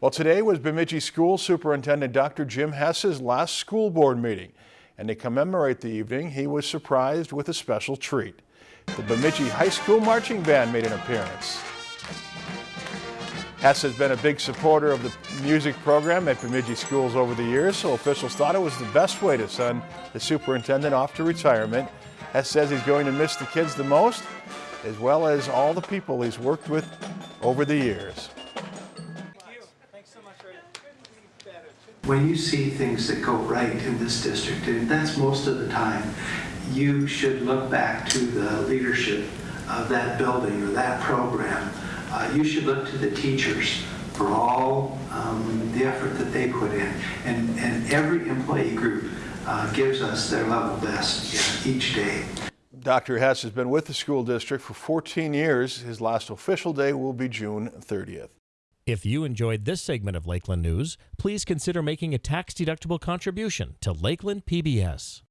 Well, today was Bemidji School Superintendent Dr. Jim Hess's last school board meeting. And to commemorate the evening, he was surprised with a special treat. The Bemidji High School Marching Band made an appearance. Hess has been a big supporter of the music program at Bemidji schools over the years, so officials thought it was the best way to send the superintendent off to retirement. Hess says he's going to miss the kids the most, as well as all the people he's worked with over the years. When you see things that go right in this district, and that's most of the time, you should look back to the leadership of that building or that program. Uh, you should look to the teachers for all um, the effort that they put in. And, and every employee group uh, gives us their level best each day. Dr. Hess has been with the school district for 14 years. His last official day will be June 30th. If you enjoyed this segment of Lakeland News, please consider making a tax-deductible contribution to Lakeland PBS.